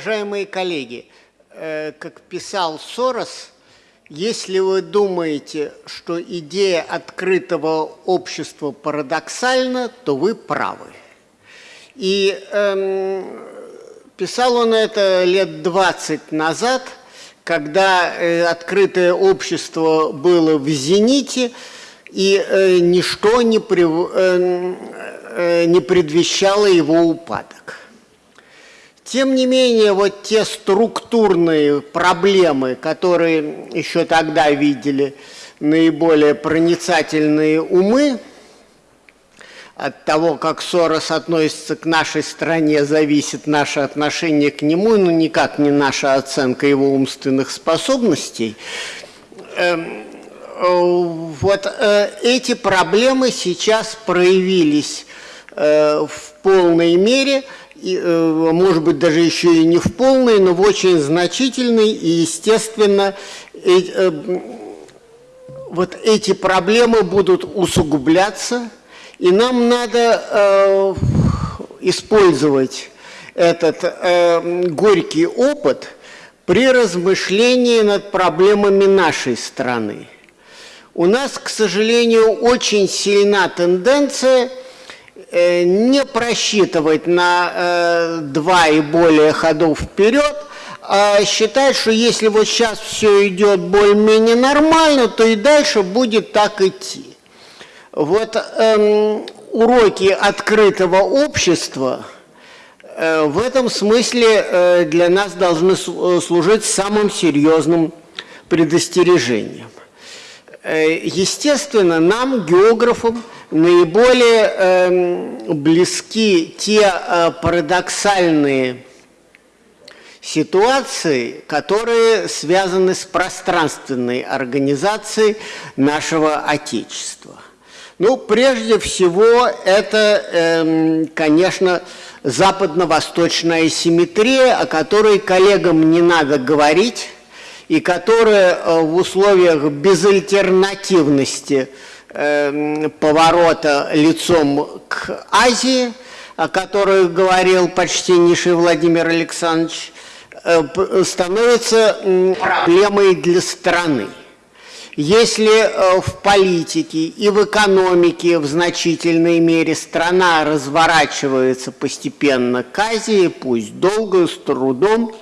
Уважаемые коллеги, э, как писал Сорос, если вы думаете, что идея открытого общества парадоксальна, то вы правы. И эм, писал он это лет 20 назад, когда э, открытое общество было в зените, и э, ничто не, при, э, э, не предвещало его упадок. Тем не менее, вот те структурные проблемы, которые еще тогда видели наиболее проницательные умы, от того, как Сорос относится к нашей стране, зависит наше отношение к нему, но никак не наша оценка его умственных способностей. Эм, вот э, эти проблемы сейчас проявились э, в полной мере – и, э, может быть, даже еще и не в полной, но в очень значительной, и, естественно, э, вот эти проблемы будут усугубляться, и нам надо э, использовать этот э, горький опыт при размышлении над проблемами нашей страны. У нас, к сожалению, очень сильна тенденция – не просчитывать на э, два и более ходов вперед, а считать, что если вот сейчас все идет более-менее нормально, то и дальше будет так идти. Вот эм, уроки открытого общества э, в этом смысле э, для нас должны э, служить самым серьезным предостережением. Э, естественно, нам, географам, наиболее э, близки те э, парадоксальные ситуации, которые связаны с пространственной организацией нашего Отечества. Ну, прежде всего, это, э, конечно, западно-восточная симметрия, о которой коллегам не надо говорить, и которая э, в условиях безальтернативности – Эм, поворота лицом к Азии, о которой говорил почтеннейший Владимир Александрович, э, становится проблемой для страны. Если э, в политике и в экономике в значительной мере страна разворачивается постепенно к Азии, пусть долго, с трудом,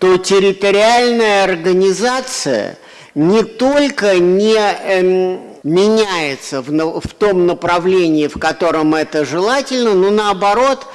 то территориальная организация не только не эм, меняется в, в том направлении, в котором это желательно, но наоборот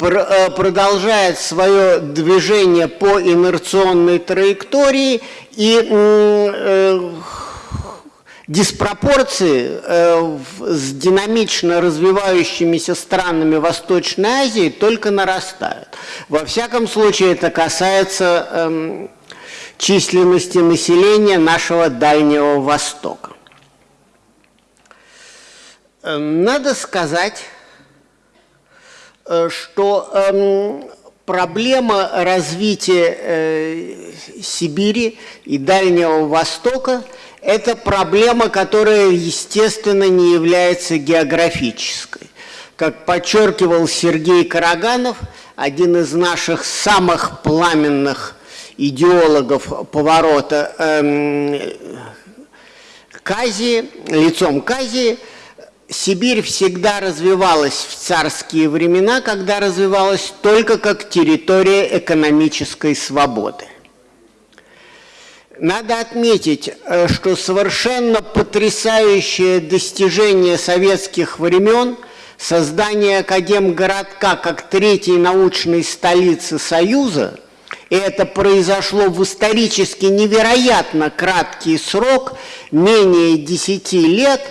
э, продолжает свое движение по инерционной траектории и э, диспропорции э, с динамично развивающимися странами Восточной Азии только нарастают. Во всяком случае, это касается э, численности населения нашего Дальнего Востока. Эм, надо сказать, э, что эм, проблема развития э, Сибири и Дальнего Востока – это проблема, которая, естественно, не является географической. Как подчеркивал Сергей Караганов, один из наших самых пламенных идеологов поворота эм, к Азии, лицом к Азии – Сибирь всегда развивалась в царские времена, когда развивалась только как территория экономической свободы. Надо отметить, э, что совершенно потрясающее достижение советских времен создание Академгородка как третьей научной столицы Союза, и это произошло в исторически невероятно краткий срок, менее 10 лет –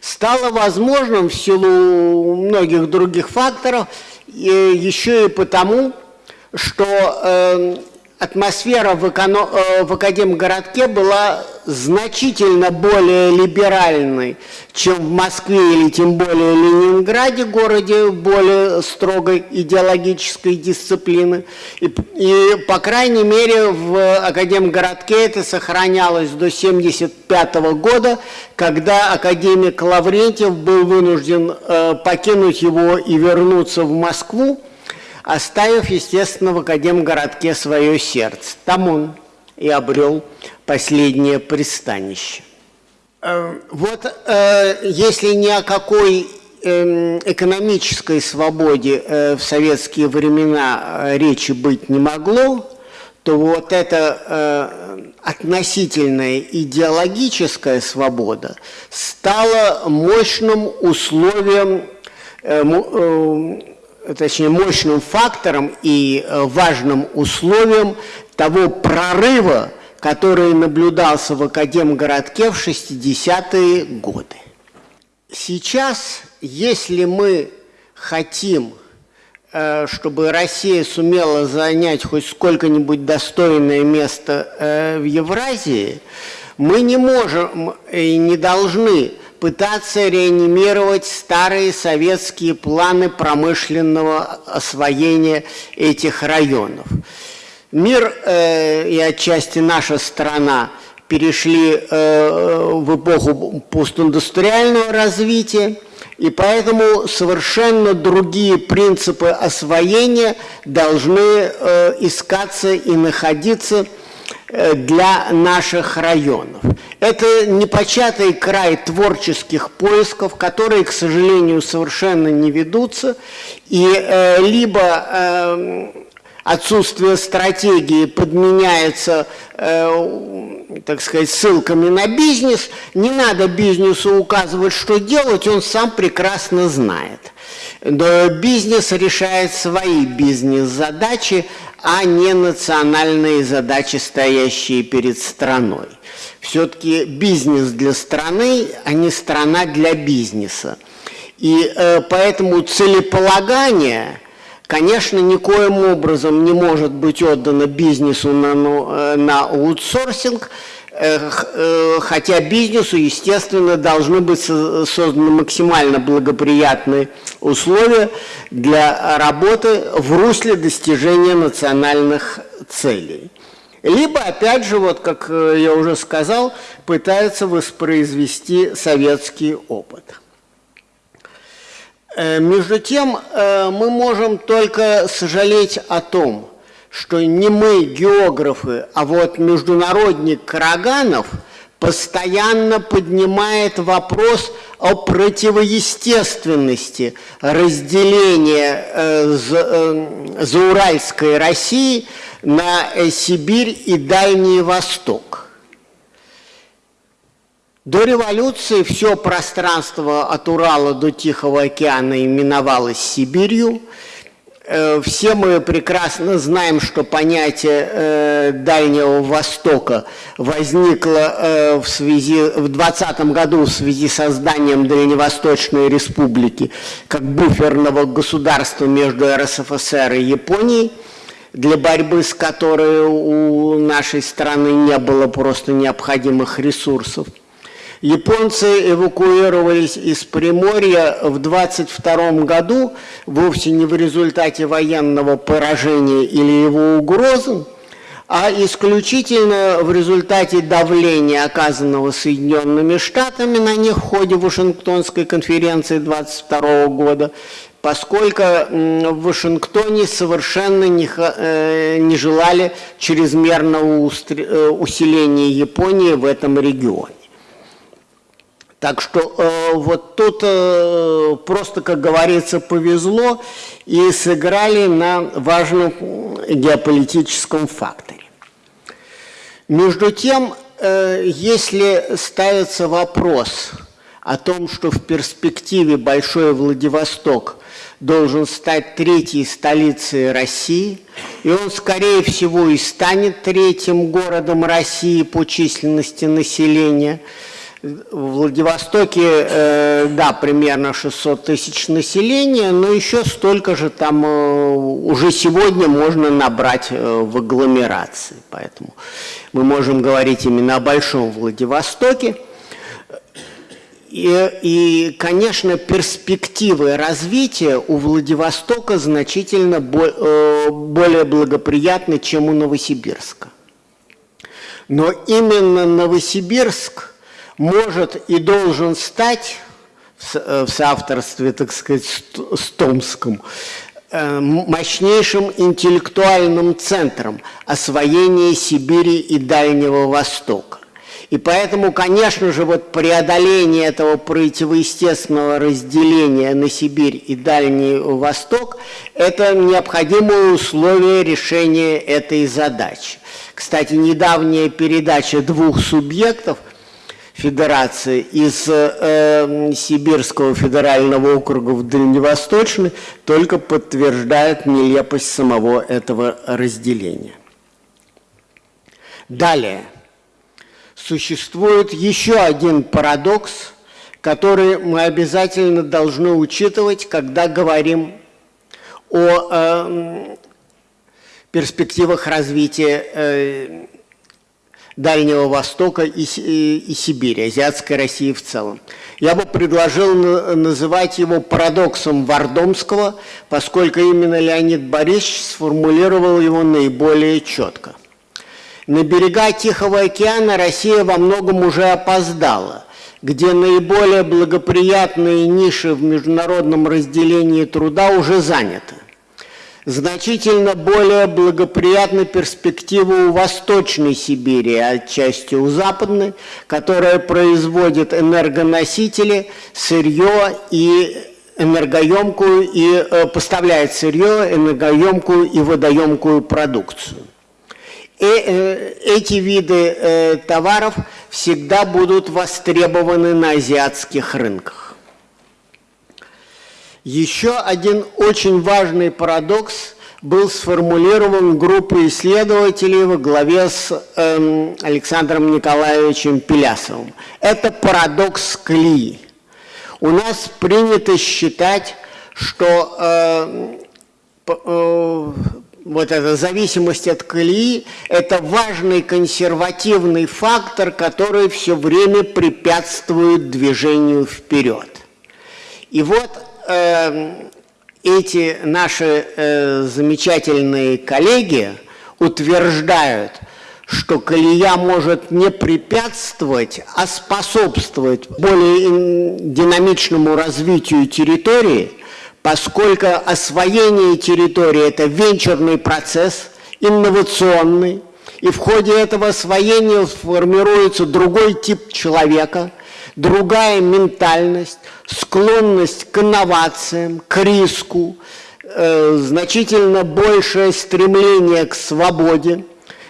стало возможным в силу многих других факторов, еще и потому, что эм, атмосфера в, эконом, э, в Академгородке была значительно более либеральной, чем в Москве или тем более Ленинграде, городе более строгой идеологической дисциплины. И, и по крайней мере в Академгородке это сохранялось до 1975 года, когда академик Лаврентьев был вынужден э, покинуть его и вернуться в Москву оставив, естественно, в Академгородке свое сердце. Там он и обрел последнее пристанище. Э, вот э, если ни о какой эм, экономической свободе э, в советские времена речи быть не могло, то вот эта относительная идеологическая свобода стала мощным условием, точнее мощным фактором и важным условием того прорыва, который наблюдался в Академгородке в 60-е годы. Сейчас, если мы хотим, э, чтобы Россия сумела занять хоть сколько-нибудь достойное место э, в Евразии, мы не можем и не должны пытаться реанимировать старые советские планы промышленного освоения этих районов. Мир э, и отчасти наша страна перешли э, в эпоху постиндустриального развития, и поэтому совершенно другие принципы освоения должны э, искаться и находиться для наших районов. Это непочатый край творческих поисков, которые, к сожалению, совершенно не ведутся, и э, либо э, отсутствие стратегии подменяется, э, так сказать, ссылками на бизнес, не надо бизнесу указывать, что делать, он сам прекрасно знает. Но бизнес решает свои бизнес-задачи, а не национальные задачи, стоящие перед страной. Все-таки бизнес для страны, а не страна для бизнеса. И э, поэтому целеполагание – конечно, никоим образом не может быть отдано бизнесу на, э, на аутсорсинг, э, э, хотя бизнесу, естественно, должны быть созданы максимально благоприятные условия для работы в русле достижения национальных целей. Либо, опять же, вот как я уже сказал, пытаются воспроизвести советский опыт. Э, между тем, э, мы можем только сожалеть о том, что не мы, географы, а вот международник Караганов постоянно поднимает вопрос о противоестественности разделения э, зауральской России на Сибирь и Дальний Восток. До революции все пространство от Урала до Тихого океана именовалось Сибирью. Э, все мы прекрасно знаем, что понятие э, Дальнего Востока возникло э, в связи в 20 году в связи с созданием Дальневосточной Республики как буферного государства между РСФСР и Японией для борьбы с которой у нашей страны не было просто необходимых ресурсов. Японцы эвакуировались из Приморья в 22 году, вовсе не в результате военного поражения или его угрозы, а исключительно в результате давления, оказанного Соединенными Штатами на них в ходе Вашингтонской конференции 22 года, поскольку в Вашингтоне совершенно не, э, не желали чрезмерного э, усиления Японии в этом регионе. Так что э, вот тут э, просто, как говорится, повезло и сыграли на важном геополитическом факторе. Между тем, э, если ставится вопрос о том, что в перспективе Большой Владивосток должен стать третьей столицей России, и он, скорее всего, и станет третьим городом России по численности населения – в Владивостоке, э, да, примерно 600 тысяч населения, но еще столько же там э, уже сегодня можно набрать э, в агломерации. Поэтому мы можем говорить именно о Большом Владивостоке. И, и, конечно, перспективы развития у Владивостока значительно более благоприятны, чем у Новосибирска. Но именно Новосибирск – может и должен стать в э, соавторстве, так сказать, с Томском, э, мощнейшим интеллектуальным центром освоения Сибири и Дальнего Востока. И поэтому, конечно же, вот преодоление этого противоестественного разделения на Сибирь и Дальний Восток – это необходимое условие решения этой задачи. Кстати, недавняя передача двух субъектов федерации из э, Сибирского федерального округа в Дальневосточный только подтверждает нелепость самого этого разделения. Далее – существует еще один парадокс, который мы обязательно должны учитывать, когда говорим о э, перспективах развития э, Дальнего Востока и, и, и Сибири, Азиатской России в целом. Я бы предложил называть его парадоксом Вардомского, поскольку именно Леонид Борисович сформулировал его наиболее четко – на берега Тихого океана Россия во многом уже опоздала, где наиболее благоприятные ниши в международном разделении труда уже заняты. Значительно более благоприятны перспективы у Восточной Сибири, отчасти у Западной, которая производит энергоносители, сырье и энергоемкую и э, поставляет сырье, энергоемкую и водоемкую продукцию. И э, эти виды э, товаров всегда будут востребованы на азиатских рынках. Еще один очень важный парадокс был сформулирован группой исследователей во главе с э, Александром Николаевичем Пелясовым. Это парадокс Клии. У нас принято считать, что э, э, вот эта зависимость от колеи, это важный консервативный фактор, который все время препятствует движению вперед. И вот эти наши э, замечательные коллеги утверждают, что колея может не препятствовать, а способствовать более динамичному развитию территории – поскольку освоение территории – это венчурный процесс, инновационный, и в ходе этого освоения формируется другой тип человека, другая ментальность, склонность к инновациям, к риску, э, значительно большее стремление к свободе.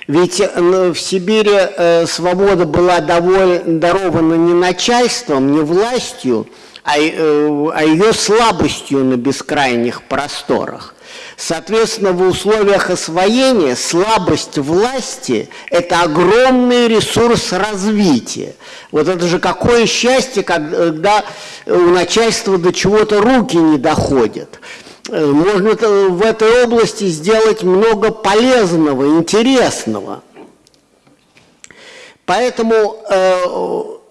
Ведь э, в Сибири э, свобода была доволь, дарована не начальством, не властью, а, э, а ее слабостью на бескрайних просторах. Соответственно, в условиях освоения слабость власти – это огромный ресурс развития. Вот это же какое счастье, когда у начальства до чего-то руки не доходят. Э, можно в этой области сделать много полезного, интересного. Поэтому э,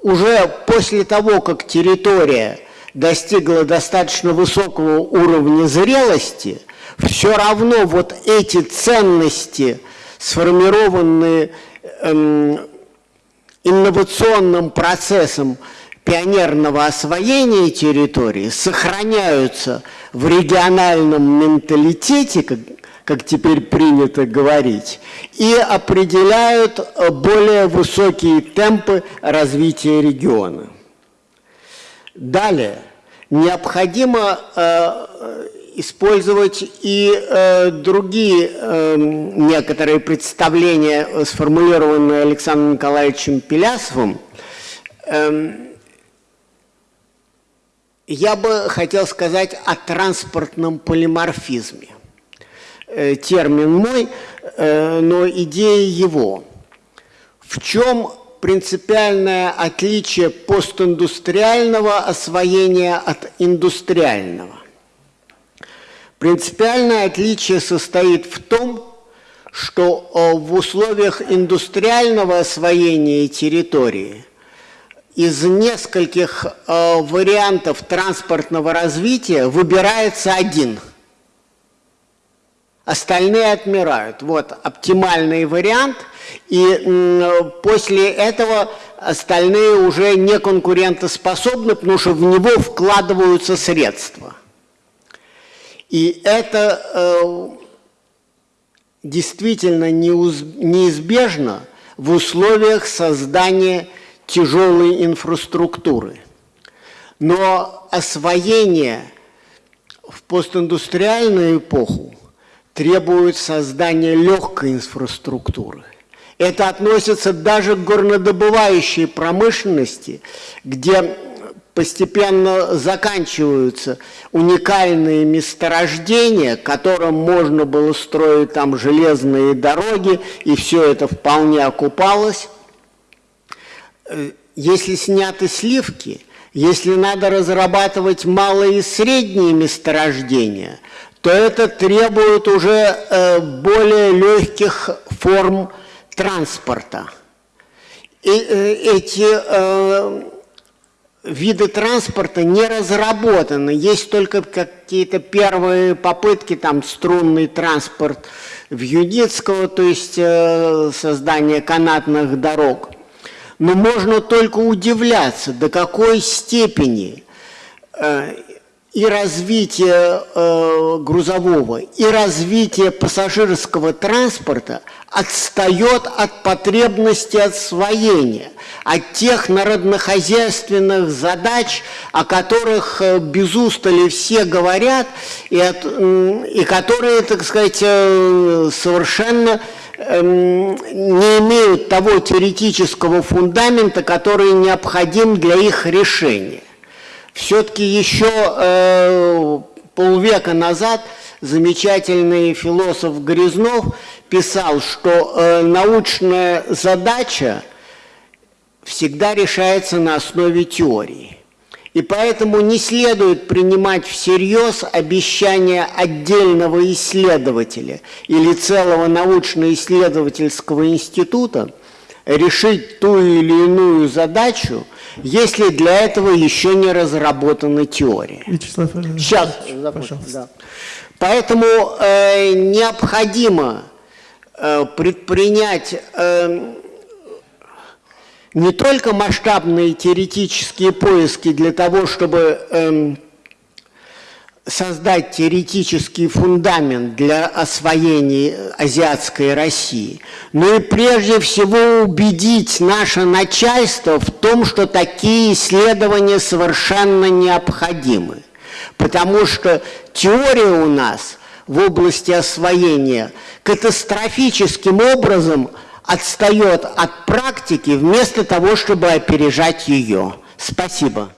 уже после того, как территория достигла достаточно высокого уровня зрелости, все равно вот эти ценности, сформированные эм, инновационным процессом пионерного освоения территории, сохраняются в региональном менталитете, как, как теперь принято говорить, и определяют более высокие темпы развития региона. Далее, необходимо э, использовать и э, другие э, некоторые представления, сформулированные Александром Николаевичем Пелясовым. Эм, я бы хотел сказать о транспортном полиморфизме. Термин мой, но идея его. В чем принципиальное отличие постиндустриального освоения от индустриального. Принципиальное отличие состоит в том, что э, в условиях индустриального освоения территории из нескольких э, вариантов транспортного развития выбирается один – остальные отмирают. Вот оптимальный вариант, и после этого остальные уже не конкурентоспособны, потому что в него вкладываются средства. И это э, действительно неизбежно в условиях создания тяжелой инфраструктуры. Но освоение в постиндустриальную эпоху требует создания легкой инфраструктуры. Это относится даже к горнодобывающей промышленности, где постепенно заканчиваются уникальные месторождения, которым можно было строить там железные дороги, и все это вполне окупалось. Э, если сняты сливки, если надо разрабатывать малые и средние месторождения, то это требует уже э, более легких форм транспорта. И э, эти э, виды транспорта не разработаны. Есть только какие-то первые попытки, там струнный транспорт в Юдицкого, то есть создание канатных дорог. Но можно только удивляться, до какой степени и развитие э, грузового, и развитие пассажирского транспорта отстает от потребности освоения, от тех народнохозяйственных задач, о которых э, без устали все говорят, и, от, и которые, так сказать, э, совершенно эм, не имеют того теоретического фундамента, который необходим для их решения. Все-таки еще э, полвека назад замечательный философ Грязнов писал, что э, научная задача всегда решается на основе теории. И поэтому не следует принимать всерьез обещания отдельного исследователя или целого научно-исследовательского института решить ту или иную задачу – если для этого еще не разработана теория. Вячеслав Сейчас, пожалуйста. Да. Поэтому э, необходимо э, предпринять э, не только масштабные теоретические поиски для того, чтобы э, создать теоретический фундамент для освоения азиатской России, но и прежде всего убедить наше начальство в том, что такие исследования совершенно необходимы. Потому что теория у нас в области освоения катастрофическим образом отстает от практики вместо того, чтобы опережать ее. Спасибо.